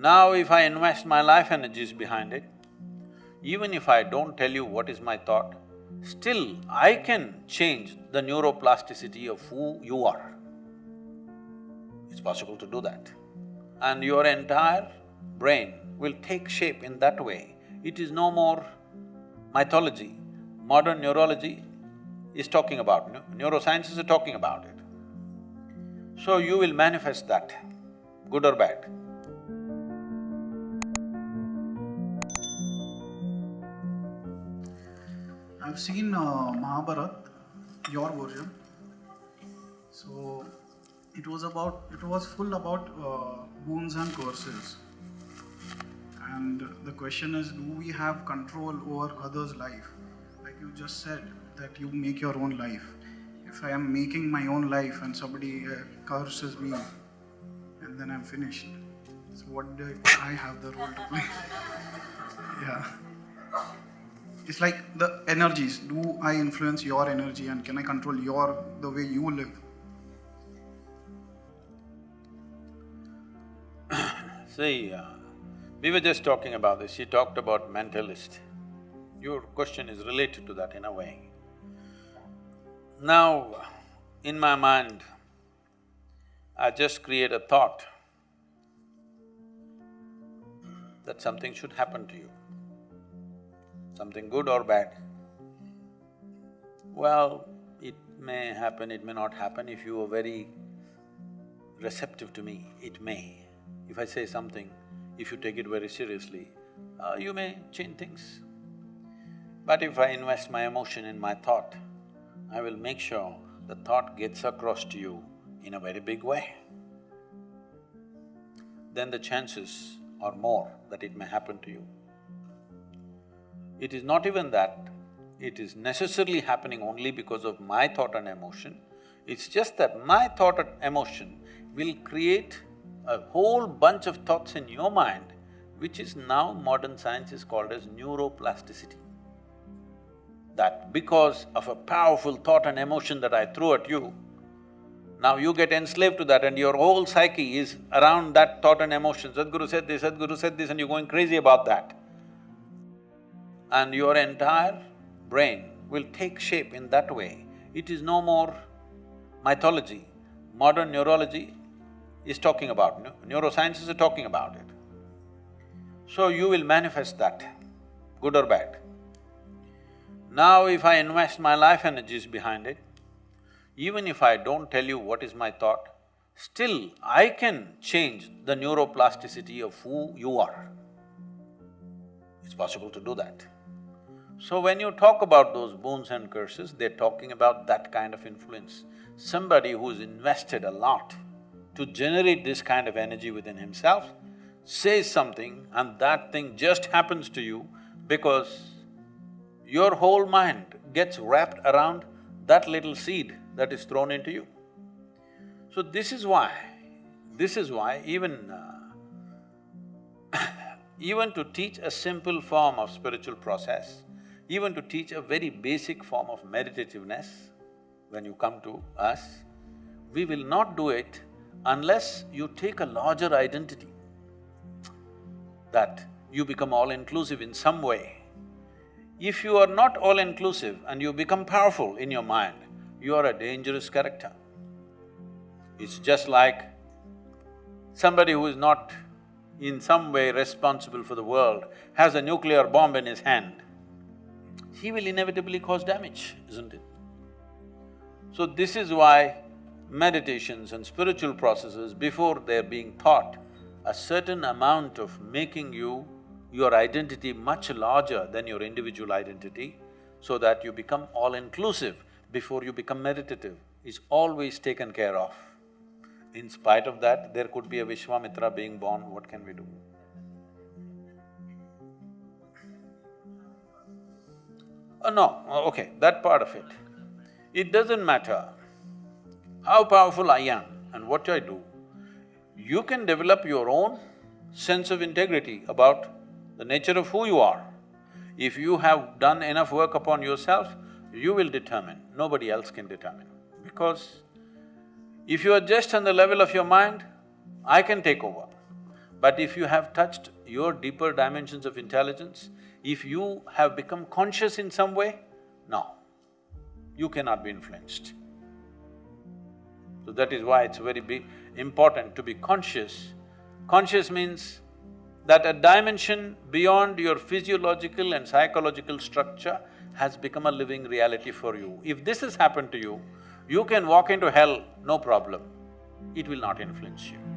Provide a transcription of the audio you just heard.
Now if I invest my life energies behind it, even if I don't tell you what is my thought, still I can change the neuroplasticity of who you are. It's possible to do that. And your entire brain will take shape in that way. It is no more mythology. Modern neurology is talking about, neurosciences are talking about it. So you will manifest that, good or bad. I've seen uh, Mahabharat, your version. So it was about, it was full about uh, boons and curses. And the question is, do we have control over others' life? Like you just said, that you make your own life. If I am making my own life and somebody uh, curses me, and then I'm finished. So what do I have the role to play? yeah. It's like the energies. Do I influence your energy and can I control your the way you live? See, uh, we were just talking about this, she talked about mentalist. Your question is related to that in a way. Now, in my mind, I just create a thought that something should happen to you, something good or bad. Well, it may happen, it may not happen. If you are very receptive to me, it may. If I say something, if you take it very seriously, uh, you may change things. But if I invest my emotion in my thought, I will make sure the thought gets across to you in a very big way. Then the chances are more that it may happen to you. It is not even that it is necessarily happening only because of my thought and emotion, it's just that my thought and emotion will create a whole bunch of thoughts in your mind, which is now modern science is called as neuroplasticity that because of a powerful thought and emotion that I threw at you, now you get enslaved to that and your whole psyche is around that thought and emotion. Sadhguru said this, Sadhguru said this and you're going crazy about that. And your entire brain will take shape in that way. It is no more mythology. Modern neurology is talking about, neurosciences are talking about it. So you will manifest that, good or bad. Now if I invest my life energies behind it, even if I don't tell you what is my thought, still I can change the neuroplasticity of who you are. It's possible to do that. So when you talk about those boons and curses, they're talking about that kind of influence. Somebody who's invested a lot to generate this kind of energy within himself says something and that thing just happens to you because your whole mind gets wrapped around that little seed that is thrown into you. So this is why, this is why even uh, even to teach a simple form of spiritual process, even to teach a very basic form of meditativeness, when you come to us, we will not do it unless you take a larger identity, that you become all-inclusive in some way. If you are not all-inclusive and you become powerful in your mind, you are a dangerous character. It's just like somebody who is not in some way responsible for the world has a nuclear bomb in his hand, he will inevitably cause damage, isn't it? So this is why meditations and spiritual processes, before they're being taught, a certain amount of making you your identity much larger than your individual identity, so that you become all-inclusive before you become meditative, is always taken care of. In spite of that, there could be a Vishwamitra being born, what can we do? Oh, no, uh, okay, that part of it. It doesn't matter how powerful I am and what I do, you can develop your own sense of integrity about the nature of who you are. If you have done enough work upon yourself, you will determine, nobody else can determine. Because if you are just on the level of your mind, I can take over. But if you have touched your deeper dimensions of intelligence, if you have become conscious in some way, no, you cannot be influenced. So that is why it's very big, important to be conscious. Conscious means that a dimension beyond your physiological and psychological structure has become a living reality for you. If this has happened to you, you can walk into hell, no problem. It will not influence you.